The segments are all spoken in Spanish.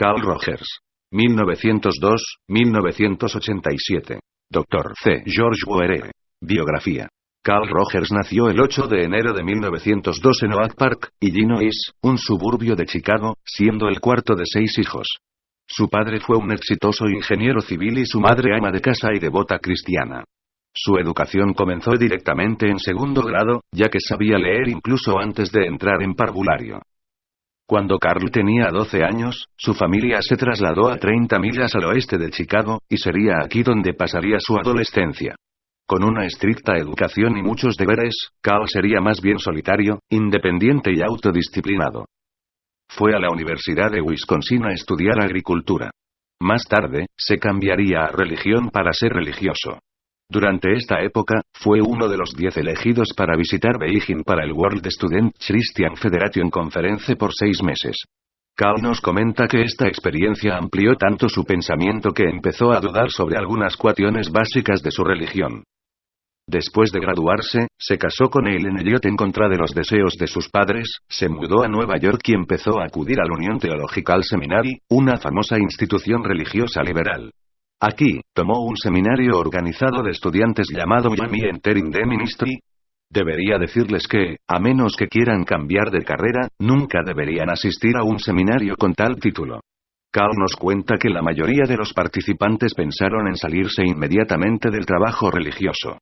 Carl Rogers. 1902-1987. Dr. C. George Boere. Biografía. Carl Rogers nació el 8 de enero de 1902 en Oak Park, Illinois, un suburbio de Chicago, siendo el cuarto de seis hijos. Su padre fue un exitoso ingeniero civil y su madre ama de casa y devota cristiana. Su educación comenzó directamente en segundo grado, ya que sabía leer incluso antes de entrar en parvulario. Cuando Carl tenía 12 años, su familia se trasladó a 30 millas al oeste de Chicago, y sería aquí donde pasaría su adolescencia. Con una estricta educación y muchos deberes, Carl sería más bien solitario, independiente y autodisciplinado. Fue a la Universidad de Wisconsin a estudiar agricultura. Más tarde, se cambiaría a religión para ser religioso. Durante esta época, fue uno de los diez elegidos para visitar Beijing para el World Student Christian Federation Conference por seis meses. Carl nos comenta que esta experiencia amplió tanto su pensamiento que empezó a dudar sobre algunas cuestiones básicas de su religión. Después de graduarse, se casó con Ellen Elliot en contra de los deseos de sus padres, se mudó a Nueva York y empezó a acudir al Union Theological Seminary, una famosa institución religiosa liberal. Aquí, tomó un seminario organizado de estudiantes llamado Miami Entering the Ministry. Debería decirles que, a menos que quieran cambiar de carrera, nunca deberían asistir a un seminario con tal título. Carl nos cuenta que la mayoría de los participantes pensaron en salirse inmediatamente del trabajo religioso.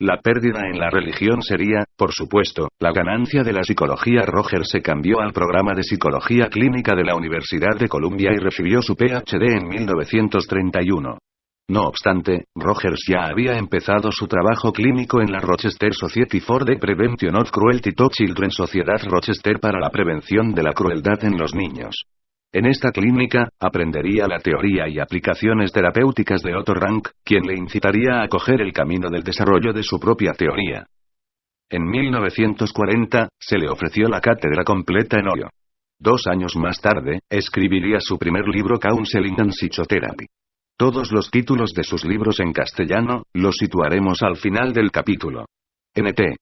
La pérdida en la religión sería, por supuesto, la ganancia de la psicología. Roger se cambió al programa de psicología clínica de la Universidad de Columbia y recibió su PhD en 1931. No obstante, Rogers ya había empezado su trabajo clínico en la Rochester Society for the Prevention of Cruelty to Children Sociedad Rochester para la prevención de la crueldad en los niños. En esta clínica, aprendería la teoría y aplicaciones terapéuticas de Otto Rank, quien le incitaría a coger el camino del desarrollo de su propia teoría. En 1940, se le ofreció la cátedra completa en Ohio. Dos años más tarde, escribiría su primer libro Counseling and Psychotherapy. Todos los títulos de sus libros en castellano, los situaremos al final del capítulo. NT.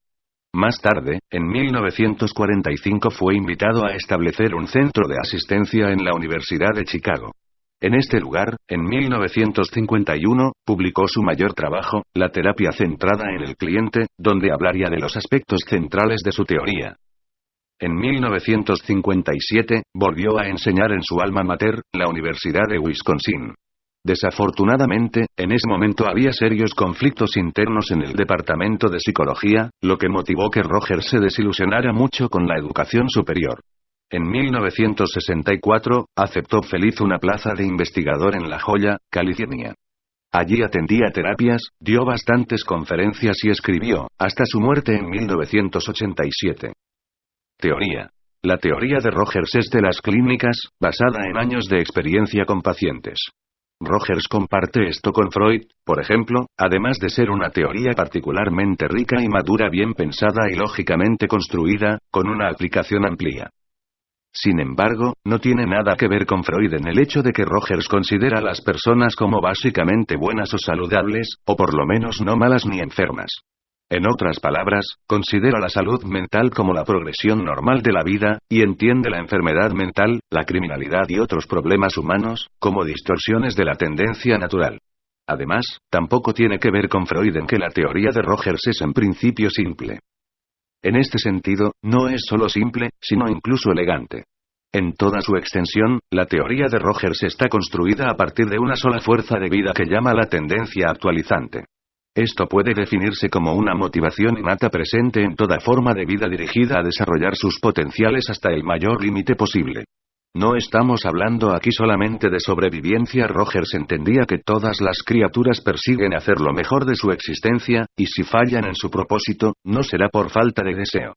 Más tarde, en 1945 fue invitado a establecer un centro de asistencia en la Universidad de Chicago. En este lugar, en 1951, publicó su mayor trabajo, La terapia centrada en el cliente, donde hablaría de los aspectos centrales de su teoría. En 1957, volvió a enseñar en su alma mater, la Universidad de Wisconsin. Desafortunadamente, en ese momento había serios conflictos internos en el departamento de psicología, lo que motivó que Roger se desilusionara mucho con la educación superior. En 1964, aceptó feliz una plaza de investigador en La Joya, California. Allí atendía terapias, dio bastantes conferencias y escribió, hasta su muerte en 1987. Teoría. La teoría de Rogers es de las clínicas, basada en años de experiencia con pacientes. Rogers comparte esto con Freud, por ejemplo, además de ser una teoría particularmente rica y madura, bien pensada y lógicamente construida, con una aplicación amplia. Sin embargo, no tiene nada que ver con Freud en el hecho de que Rogers considera a las personas como básicamente buenas o saludables, o por lo menos no malas ni enfermas. En otras palabras, considera la salud mental como la progresión normal de la vida, y entiende la enfermedad mental, la criminalidad y otros problemas humanos, como distorsiones de la tendencia natural. Además, tampoco tiene que ver con Freud en que la teoría de Rogers es en principio simple. En este sentido, no es solo simple, sino incluso elegante. En toda su extensión, la teoría de Rogers está construida a partir de una sola fuerza de vida que llama la tendencia actualizante. Esto puede definirse como una motivación innata presente en toda forma de vida dirigida a desarrollar sus potenciales hasta el mayor límite posible. No estamos hablando aquí solamente de sobrevivencia. Rogers entendía que todas las criaturas persiguen hacer lo mejor de su existencia, y si fallan en su propósito, no será por falta de deseo.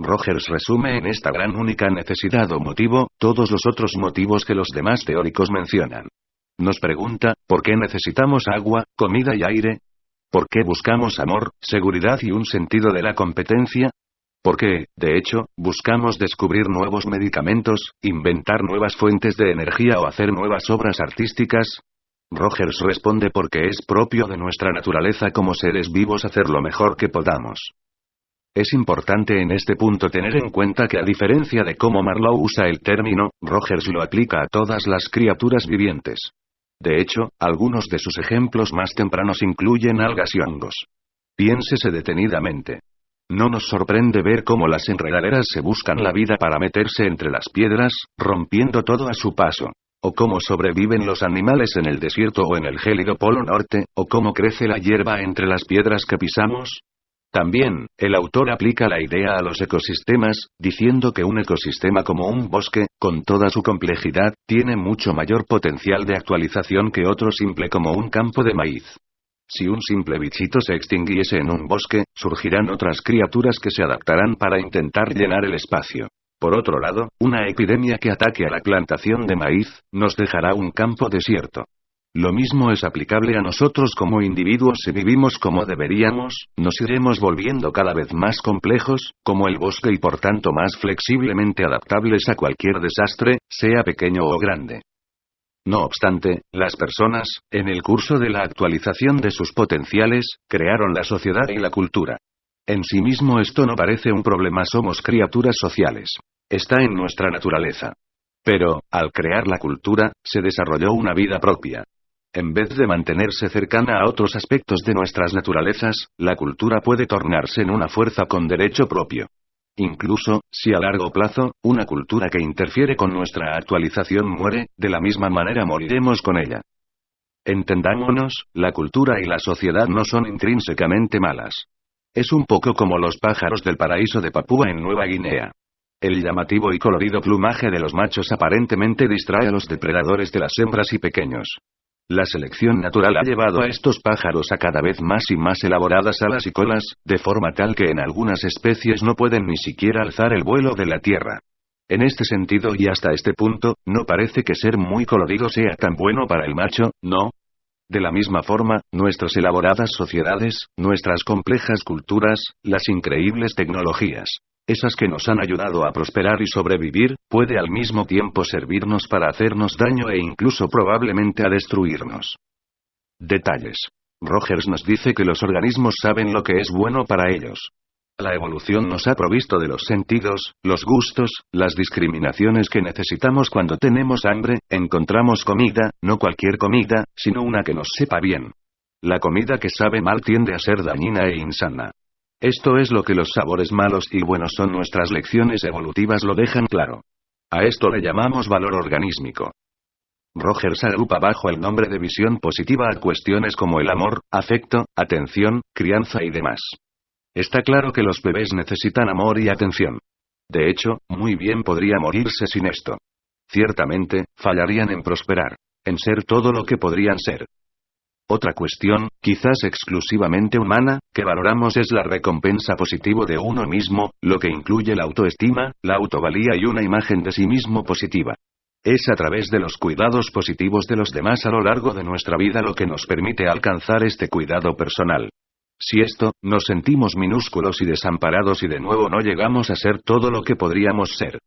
Rogers resume en esta gran única necesidad o motivo, todos los otros motivos que los demás teóricos mencionan. Nos pregunta, ¿por qué necesitamos agua, comida y aire? ¿Por qué buscamos amor, seguridad y un sentido de la competencia? ¿Por qué, de hecho, buscamos descubrir nuevos medicamentos, inventar nuevas fuentes de energía o hacer nuevas obras artísticas? Rogers responde porque es propio de nuestra naturaleza como seres vivos hacer lo mejor que podamos. Es importante en este punto tener en cuenta que a diferencia de cómo Marlowe usa el término, Rogers lo aplica a todas las criaturas vivientes. De hecho, algunos de sus ejemplos más tempranos incluyen algas y hongos. Piénsese detenidamente. No nos sorprende ver cómo las enredaderas se buscan la vida para meterse entre las piedras, rompiendo todo a su paso. O cómo sobreviven los animales en el desierto o en el gélido polo norte, o cómo crece la hierba entre las piedras que pisamos, también, el autor aplica la idea a los ecosistemas, diciendo que un ecosistema como un bosque, con toda su complejidad, tiene mucho mayor potencial de actualización que otro simple como un campo de maíz. Si un simple bichito se extinguiese en un bosque, surgirán otras criaturas que se adaptarán para intentar llenar el espacio. Por otro lado, una epidemia que ataque a la plantación de maíz, nos dejará un campo desierto. Lo mismo es aplicable a nosotros como individuos si vivimos como deberíamos, nos iremos volviendo cada vez más complejos, como el bosque y por tanto más flexiblemente adaptables a cualquier desastre, sea pequeño o grande. No obstante, las personas, en el curso de la actualización de sus potenciales, crearon la sociedad y la cultura. En sí mismo esto no parece un problema, somos criaturas sociales. Está en nuestra naturaleza. Pero, al crear la cultura, se desarrolló una vida propia. En vez de mantenerse cercana a otros aspectos de nuestras naturalezas, la cultura puede tornarse en una fuerza con derecho propio. Incluso, si a largo plazo, una cultura que interfiere con nuestra actualización muere, de la misma manera moriremos con ella. Entendámonos, la cultura y la sociedad no son intrínsecamente malas. Es un poco como los pájaros del paraíso de Papúa en Nueva Guinea. El llamativo y colorido plumaje de los machos aparentemente distrae a los depredadores de las hembras y pequeños. La selección natural ha llevado a estos pájaros a cada vez más y más elaboradas alas y colas, de forma tal que en algunas especies no pueden ni siquiera alzar el vuelo de la tierra. En este sentido y hasta este punto, no parece que ser muy colorido sea tan bueno para el macho, ¿no? De la misma forma, nuestras elaboradas sociedades, nuestras complejas culturas, las increíbles tecnologías, esas que nos han ayudado a prosperar y sobrevivir, puede al mismo tiempo servirnos para hacernos daño e incluso probablemente a destruirnos. Detalles. Rogers nos dice que los organismos saben lo que es bueno para ellos. La evolución nos ha provisto de los sentidos, los gustos, las discriminaciones que necesitamos cuando tenemos hambre, encontramos comida, no cualquier comida, sino una que nos sepa bien. La comida que sabe mal tiende a ser dañina e insana. Esto es lo que los sabores malos y buenos son nuestras lecciones evolutivas lo dejan claro. A esto le llamamos valor organísmico. Rogers agrupa bajo el nombre de visión positiva a cuestiones como el amor, afecto, atención, crianza y demás. Está claro que los bebés necesitan amor y atención. De hecho, muy bien podría morirse sin esto. Ciertamente, fallarían en prosperar, en ser todo lo que podrían ser. Otra cuestión, quizás exclusivamente humana, que valoramos es la recompensa positivo de uno mismo, lo que incluye la autoestima, la autovalía y una imagen de sí mismo positiva. Es a través de los cuidados positivos de los demás a lo largo de nuestra vida lo que nos permite alcanzar este cuidado personal. Si esto, nos sentimos minúsculos y desamparados y de nuevo no llegamos a ser todo lo que podríamos ser.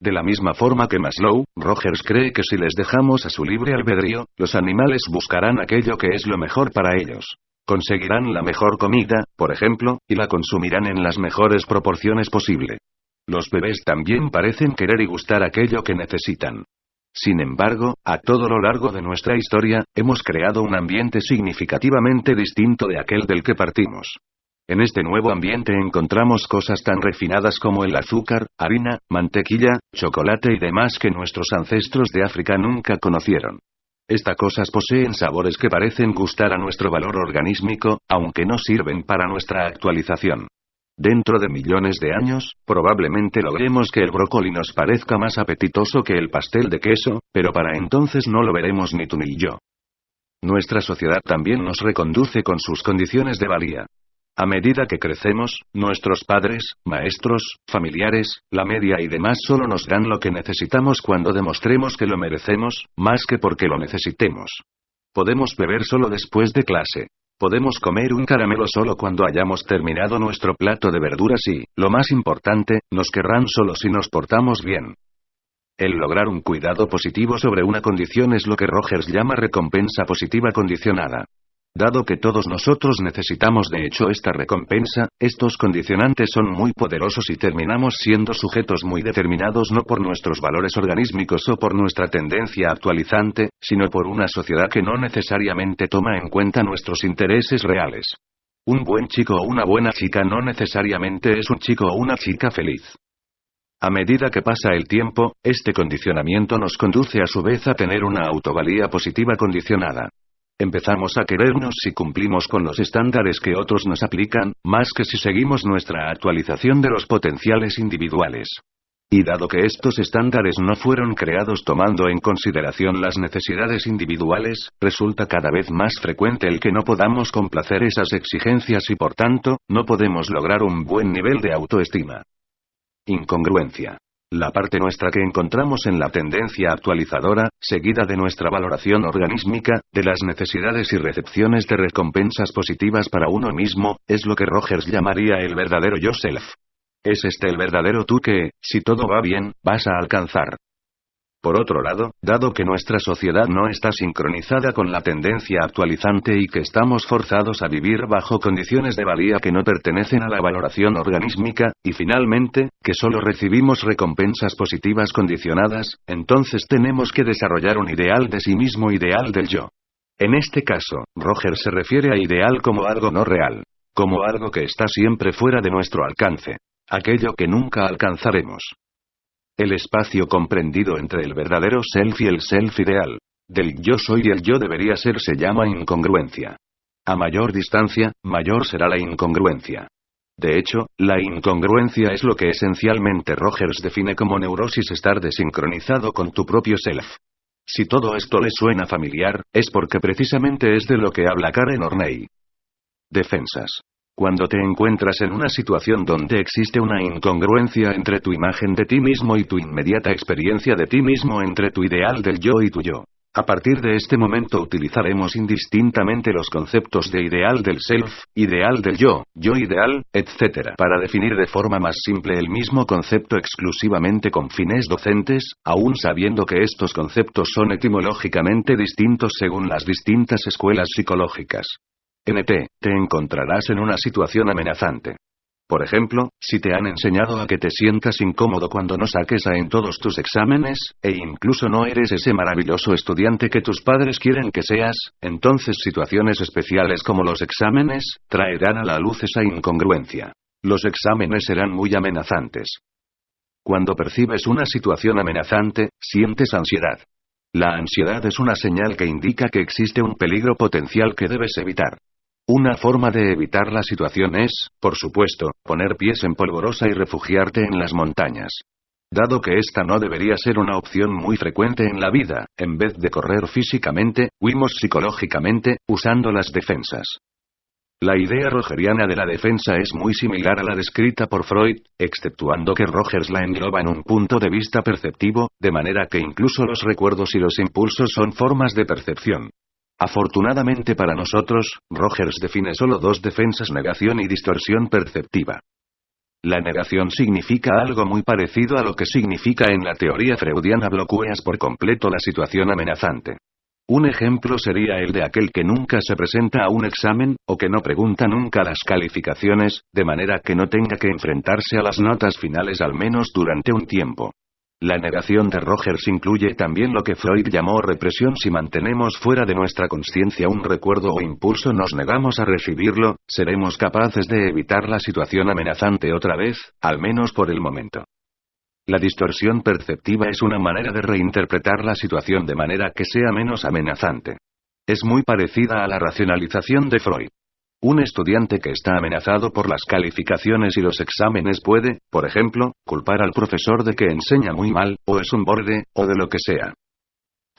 De la misma forma que Maslow, Rogers cree que si les dejamos a su libre albedrío, los animales buscarán aquello que es lo mejor para ellos. Conseguirán la mejor comida, por ejemplo, y la consumirán en las mejores proporciones posible. Los bebés también parecen querer y gustar aquello que necesitan. Sin embargo, a todo lo largo de nuestra historia, hemos creado un ambiente significativamente distinto de aquel del que partimos. En este nuevo ambiente encontramos cosas tan refinadas como el azúcar, harina, mantequilla, chocolate y demás que nuestros ancestros de África nunca conocieron. Estas cosas poseen sabores que parecen gustar a nuestro valor organísmico, aunque no sirven para nuestra actualización. Dentro de millones de años, probablemente logremos que el brócoli nos parezca más apetitoso que el pastel de queso, pero para entonces no lo veremos ni tú ni yo. Nuestra sociedad también nos reconduce con sus condiciones de valía. A medida que crecemos, nuestros padres, maestros, familiares, la media y demás solo nos dan lo que necesitamos cuando demostremos que lo merecemos, más que porque lo necesitemos. Podemos beber solo después de clase. Podemos comer un caramelo solo cuando hayamos terminado nuestro plato de verduras y, lo más importante, nos querrán solo si nos portamos bien. El lograr un cuidado positivo sobre una condición es lo que Rogers llama recompensa positiva condicionada. Dado que todos nosotros necesitamos de hecho esta recompensa, estos condicionantes son muy poderosos y terminamos siendo sujetos muy determinados no por nuestros valores organísmicos o por nuestra tendencia actualizante, sino por una sociedad que no necesariamente toma en cuenta nuestros intereses reales. Un buen chico o una buena chica no necesariamente es un chico o una chica feliz. A medida que pasa el tiempo, este condicionamiento nos conduce a su vez a tener una autovalía positiva condicionada. Empezamos a querernos si cumplimos con los estándares que otros nos aplican, más que si seguimos nuestra actualización de los potenciales individuales. Y dado que estos estándares no fueron creados tomando en consideración las necesidades individuales, resulta cada vez más frecuente el que no podamos complacer esas exigencias y por tanto, no podemos lograr un buen nivel de autoestima. Incongruencia. La parte nuestra que encontramos en la tendencia actualizadora, seguida de nuestra valoración organísmica, de las necesidades y recepciones de recompensas positivas para uno mismo, es lo que Rogers llamaría el verdadero yourself. Es este el verdadero tú que, si todo va bien, vas a alcanzar. Por otro lado, dado que nuestra sociedad no está sincronizada con la tendencia actualizante y que estamos forzados a vivir bajo condiciones de valía que no pertenecen a la valoración organísmica, y finalmente, que solo recibimos recompensas positivas condicionadas, entonces tenemos que desarrollar un ideal de sí mismo ideal del yo. En este caso, Roger se refiere a ideal como algo no real, como algo que está siempre fuera de nuestro alcance, aquello que nunca alcanzaremos. El espacio comprendido entre el verdadero self y el self ideal, del yo soy y el yo debería ser se llama incongruencia. A mayor distancia, mayor será la incongruencia. De hecho, la incongruencia es lo que esencialmente Rogers define como neurosis estar desincronizado con tu propio self. Si todo esto le suena familiar, es porque precisamente es de lo que habla Karen Orney. Defensas. Cuando te encuentras en una situación donde existe una incongruencia entre tu imagen de ti mismo y tu inmediata experiencia de ti mismo entre tu ideal del yo y tu yo. A partir de este momento utilizaremos indistintamente los conceptos de ideal del self, ideal del yo, yo ideal, etc. para definir de forma más simple el mismo concepto exclusivamente con fines docentes, aun sabiendo que estos conceptos son etimológicamente distintos según las distintas escuelas psicológicas. NT, te encontrarás en una situación amenazante. Por ejemplo, si te han enseñado a que te sientas incómodo cuando no saques A en todos tus exámenes, e incluso no eres ese maravilloso estudiante que tus padres quieren que seas, entonces situaciones especiales como los exámenes, traerán a la luz esa incongruencia. Los exámenes serán muy amenazantes. Cuando percibes una situación amenazante, sientes ansiedad. La ansiedad es una señal que indica que existe un peligro potencial que debes evitar. Una forma de evitar la situación es, por supuesto, poner pies en polvorosa y refugiarte en las montañas. Dado que esta no debería ser una opción muy frecuente en la vida, en vez de correr físicamente, huimos psicológicamente, usando las defensas. La idea rogeriana de la defensa es muy similar a la descrita por Freud, exceptuando que Rogers la engloba en un punto de vista perceptivo, de manera que incluso los recuerdos y los impulsos son formas de percepción. Afortunadamente para nosotros, Rogers define solo dos defensas negación y distorsión perceptiva. La negación significa algo muy parecido a lo que significa en la teoría freudiana bloqueas por completo la situación amenazante. Un ejemplo sería el de aquel que nunca se presenta a un examen, o que no pregunta nunca las calificaciones, de manera que no tenga que enfrentarse a las notas finales al menos durante un tiempo. La negación de Rogers incluye también lo que Freud llamó represión si mantenemos fuera de nuestra conciencia un recuerdo o impulso nos negamos a recibirlo, seremos capaces de evitar la situación amenazante otra vez, al menos por el momento. La distorsión perceptiva es una manera de reinterpretar la situación de manera que sea menos amenazante. Es muy parecida a la racionalización de Freud. Un estudiante que está amenazado por las calificaciones y los exámenes puede, por ejemplo, culpar al profesor de que enseña muy mal, o es un borde, o de lo que sea.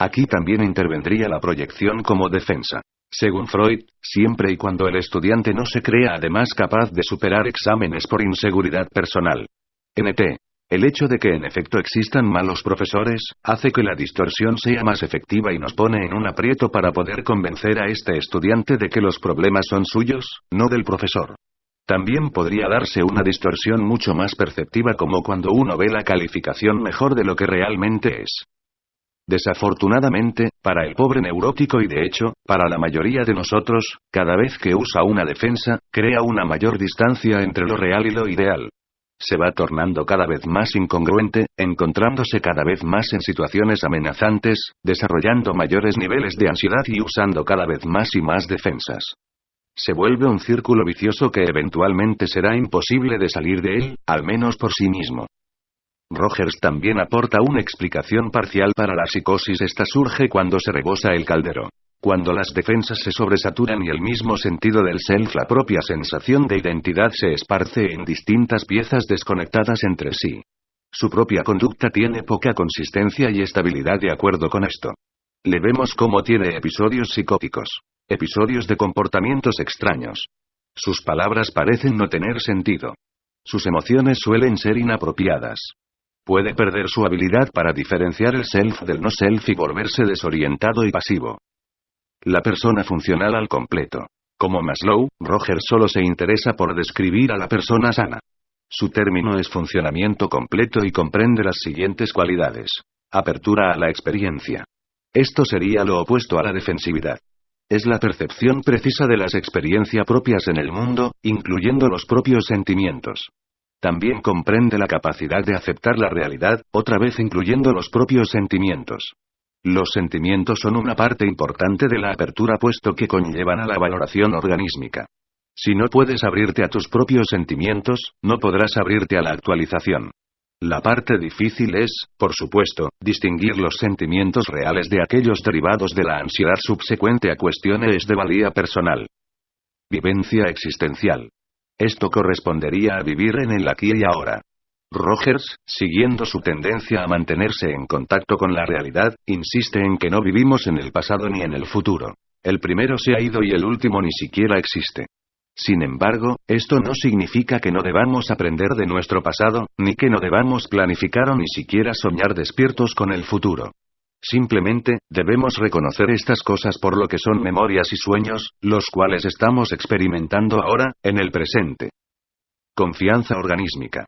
Aquí también intervendría la proyección como defensa. Según Freud, siempre y cuando el estudiante no se crea además capaz de superar exámenes por inseguridad personal. NT. El hecho de que en efecto existan malos profesores, hace que la distorsión sea más efectiva y nos pone en un aprieto para poder convencer a este estudiante de que los problemas son suyos, no del profesor. También podría darse una distorsión mucho más perceptiva como cuando uno ve la calificación mejor de lo que realmente es. Desafortunadamente, para el pobre neurótico y de hecho, para la mayoría de nosotros, cada vez que usa una defensa, crea una mayor distancia entre lo real y lo ideal. Se va tornando cada vez más incongruente, encontrándose cada vez más en situaciones amenazantes, desarrollando mayores niveles de ansiedad y usando cada vez más y más defensas. Se vuelve un círculo vicioso que eventualmente será imposible de salir de él, al menos por sí mismo. Rogers también aporta una explicación parcial para la psicosis. Esta surge cuando se rebosa el caldero. Cuando las defensas se sobresaturan y el mismo sentido del self, la propia sensación de identidad se esparce en distintas piezas desconectadas entre sí. Su propia conducta tiene poca consistencia y estabilidad de acuerdo con esto. Le vemos cómo tiene episodios psicóticos. Episodios de comportamientos extraños. Sus palabras parecen no tener sentido. Sus emociones suelen ser inapropiadas. Puede perder su habilidad para diferenciar el self del no self y volverse desorientado y pasivo. La persona funcional al completo. Como Maslow, Roger solo se interesa por describir a la persona sana. Su término es funcionamiento completo y comprende las siguientes cualidades. Apertura a la experiencia. Esto sería lo opuesto a la defensividad. Es la percepción precisa de las experiencias propias en el mundo, incluyendo los propios sentimientos. También comprende la capacidad de aceptar la realidad, otra vez incluyendo los propios sentimientos. Los sentimientos son una parte importante de la apertura puesto que conllevan a la valoración organísmica. Si no puedes abrirte a tus propios sentimientos, no podrás abrirte a la actualización. La parte difícil es, por supuesto, distinguir los sentimientos reales de aquellos derivados de la ansiedad subsecuente a cuestiones de valía personal. Vivencia existencial. Esto correspondería a vivir en el aquí y ahora. Rogers, siguiendo su tendencia a mantenerse en contacto con la realidad, insiste en que no vivimos en el pasado ni en el futuro. El primero se ha ido y el último ni siquiera existe. Sin embargo, esto no significa que no debamos aprender de nuestro pasado, ni que no debamos planificar o ni siquiera soñar despiertos con el futuro. Simplemente, debemos reconocer estas cosas por lo que son memorias y sueños, los cuales estamos experimentando ahora, en el presente. Confianza organísmica.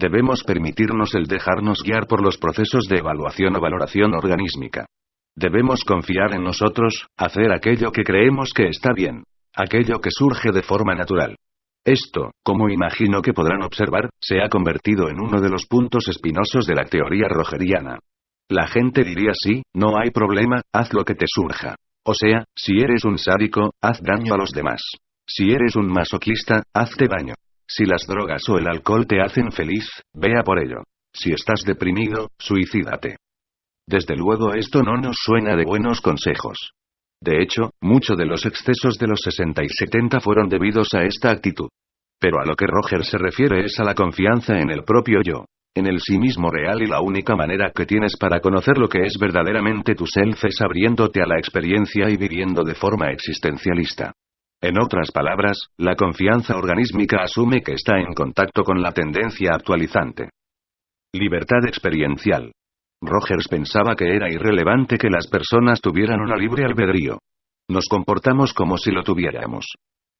Debemos permitirnos el dejarnos guiar por los procesos de evaluación o valoración organísmica. Debemos confiar en nosotros, hacer aquello que creemos que está bien. Aquello que surge de forma natural. Esto, como imagino que podrán observar, se ha convertido en uno de los puntos espinosos de la teoría rogeriana. La gente diría sí, no hay problema, haz lo que te surja. O sea, si eres un sádico, haz daño a los demás. Si eres un masoquista, hazte daño. Si las drogas o el alcohol te hacen feliz, vea por ello. Si estás deprimido, suicídate. Desde luego esto no nos suena de buenos consejos. De hecho, muchos de los excesos de los 60 y 70 fueron debidos a esta actitud. Pero a lo que Roger se refiere es a la confianza en el propio yo en el sí mismo real y la única manera que tienes para conocer lo que es verdaderamente tu self es abriéndote a la experiencia y viviendo de forma existencialista. En otras palabras, la confianza organísmica asume que está en contacto con la tendencia actualizante. Libertad experiencial. Rogers pensaba que era irrelevante que las personas tuvieran una libre albedrío. Nos comportamos como si lo tuviéramos.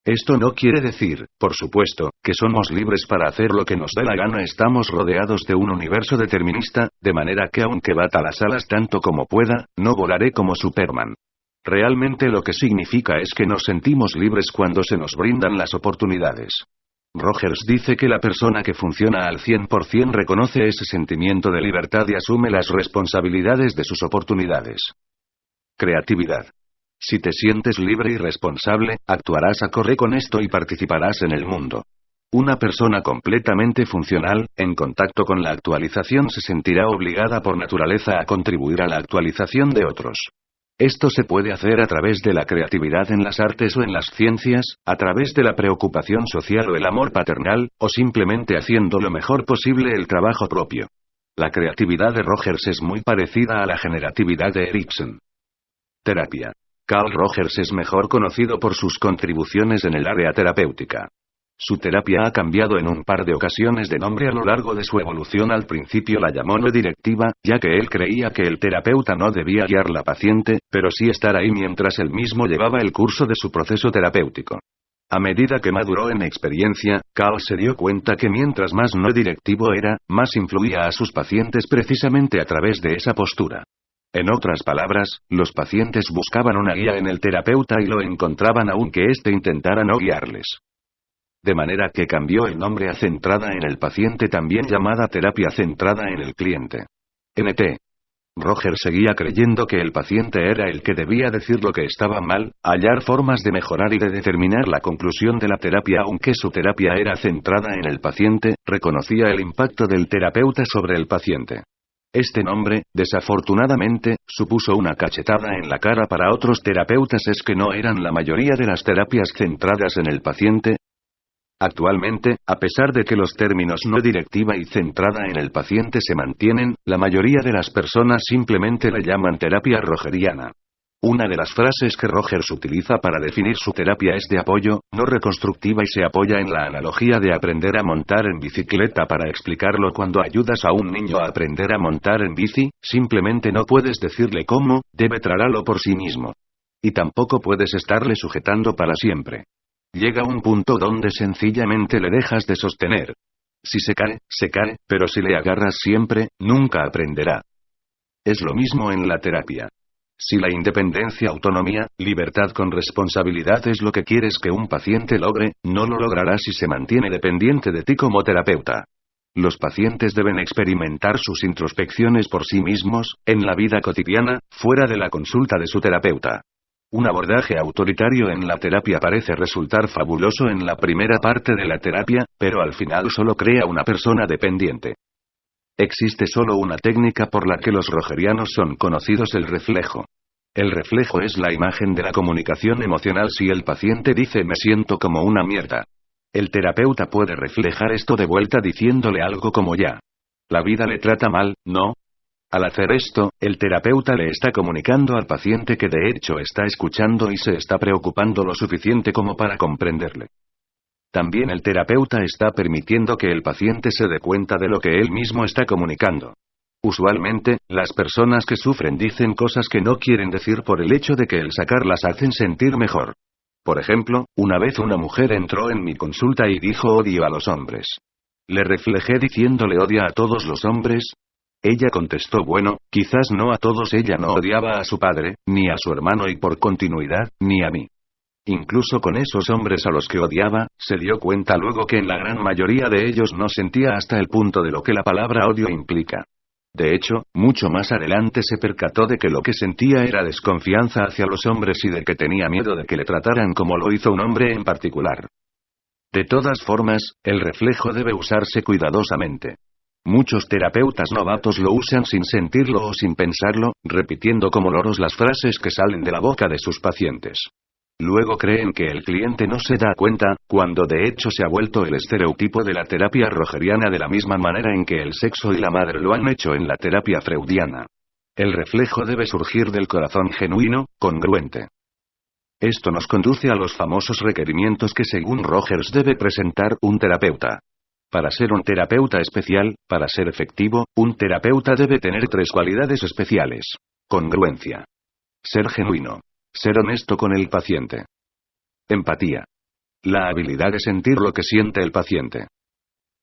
Esto no quiere decir, por supuesto, que somos libres para hacer lo que nos dé la gana. Estamos rodeados de un universo determinista, de manera que aunque bata las alas tanto como pueda, no volaré como Superman. Realmente lo que significa es que nos sentimos libres cuando se nos brindan las oportunidades. Rogers dice que la persona que funciona al 100% reconoce ese sentimiento de libertad y asume las responsabilidades de sus oportunidades. Creatividad. Si te sientes libre y responsable, actuarás acorde con esto y participarás en el mundo. Una persona completamente funcional, en contacto con la actualización, se sentirá obligada por naturaleza a contribuir a la actualización de otros. Esto se puede hacer a través de la creatividad en las artes o en las ciencias, a través de la preocupación social o el amor paternal, o simplemente haciendo lo mejor posible el trabajo propio. La creatividad de Rogers es muy parecida a la generatividad de Erikson. Terapia. Carl Rogers es mejor conocido por sus contribuciones en el área terapéutica. Su terapia ha cambiado en un par de ocasiones de nombre a lo largo de su evolución. Al principio la llamó no directiva, ya que él creía que el terapeuta no debía guiar la paciente, pero sí estar ahí mientras él mismo llevaba el curso de su proceso terapéutico. A medida que maduró en experiencia, Carl se dio cuenta que mientras más no directivo era, más influía a sus pacientes precisamente a través de esa postura. En otras palabras, los pacientes buscaban una guía en el terapeuta y lo encontraban aunque éste intentara no guiarles. De manera que cambió el nombre a centrada en el paciente también llamada terapia centrada en el cliente. NT. Roger seguía creyendo que el paciente era el que debía decir lo que estaba mal, hallar formas de mejorar y de determinar la conclusión de la terapia aunque su terapia era centrada en el paciente, reconocía el impacto del terapeuta sobre el paciente. Este nombre, desafortunadamente, supuso una cachetada en la cara para otros terapeutas es que no eran la mayoría de las terapias centradas en el paciente, Actualmente, a pesar de que los términos no directiva y centrada en el paciente se mantienen, la mayoría de las personas simplemente le llaman terapia rogeriana. Una de las frases que Rogers utiliza para definir su terapia es de apoyo, no reconstructiva y se apoya en la analogía de aprender a montar en bicicleta para explicarlo cuando ayudas a un niño a aprender a montar en bici, simplemente no puedes decirle cómo, debe trarlo por sí mismo. Y tampoco puedes estarle sujetando para siempre. Llega un punto donde sencillamente le dejas de sostener. Si se cae, se cae, pero si le agarras siempre, nunca aprenderá. Es lo mismo en la terapia. Si la independencia, autonomía, libertad con responsabilidad es lo que quieres que un paciente logre, no lo logrará si se mantiene dependiente de ti como terapeuta. Los pacientes deben experimentar sus introspecciones por sí mismos, en la vida cotidiana, fuera de la consulta de su terapeuta. Un abordaje autoritario en la terapia parece resultar fabuloso en la primera parte de la terapia, pero al final solo crea una persona dependiente. Existe solo una técnica por la que los rogerianos son conocidos el reflejo. El reflejo es la imagen de la comunicación emocional si el paciente dice me siento como una mierda. El terapeuta puede reflejar esto de vuelta diciéndole algo como ya. La vida le trata mal, ¿no? Al hacer esto, el terapeuta le está comunicando al paciente que de hecho está escuchando y se está preocupando lo suficiente como para comprenderle. También el terapeuta está permitiendo que el paciente se dé cuenta de lo que él mismo está comunicando. Usualmente, las personas que sufren dicen cosas que no quieren decir por el hecho de que el sacarlas hacen sentir mejor. Por ejemplo, una vez una mujer entró en mi consulta y dijo odio a los hombres. Le reflejé diciéndole odia a todos los hombres, ella contestó bueno, quizás no a todos ella no odiaba a su padre, ni a su hermano y por continuidad, ni a mí. Incluso con esos hombres a los que odiaba, se dio cuenta luego que en la gran mayoría de ellos no sentía hasta el punto de lo que la palabra odio implica. De hecho, mucho más adelante se percató de que lo que sentía era desconfianza hacia los hombres y de que tenía miedo de que le trataran como lo hizo un hombre en particular. De todas formas, el reflejo debe usarse cuidadosamente. Muchos terapeutas novatos lo usan sin sentirlo o sin pensarlo, repitiendo como loros las frases que salen de la boca de sus pacientes. Luego creen que el cliente no se da cuenta, cuando de hecho se ha vuelto el estereotipo de la terapia rogeriana de la misma manera en que el sexo y la madre lo han hecho en la terapia freudiana. El reflejo debe surgir del corazón genuino, congruente. Esto nos conduce a los famosos requerimientos que según Rogers debe presentar un terapeuta. Para ser un terapeuta especial, para ser efectivo, un terapeuta debe tener tres cualidades especiales. Congruencia. Ser genuino. Ser honesto con el paciente. Empatía. La habilidad de sentir lo que siente el paciente.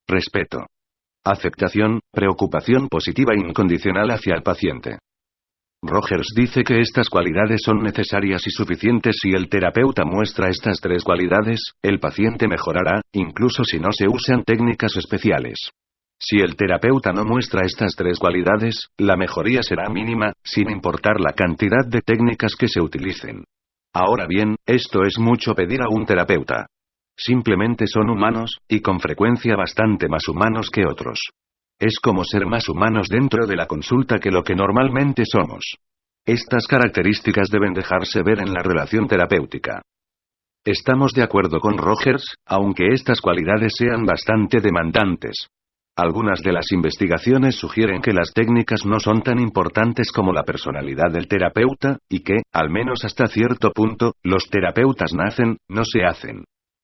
Respeto. Aceptación, preocupación positiva e incondicional hacia el paciente. Rogers dice que estas cualidades son necesarias y suficientes si el terapeuta muestra estas tres cualidades, el paciente mejorará, incluso si no se usan técnicas especiales. Si el terapeuta no muestra estas tres cualidades, la mejoría será mínima, sin importar la cantidad de técnicas que se utilicen. Ahora bien, esto es mucho pedir a un terapeuta. Simplemente son humanos, y con frecuencia bastante más humanos que otros. Es como ser más humanos dentro de la consulta que lo que normalmente somos. Estas características deben dejarse ver en la relación terapéutica. Estamos de acuerdo con Rogers, aunque estas cualidades sean bastante demandantes. Algunas de las investigaciones sugieren que las técnicas no son tan importantes como la personalidad del terapeuta, y que, al menos hasta cierto punto, los terapeutas nacen, no se hacen.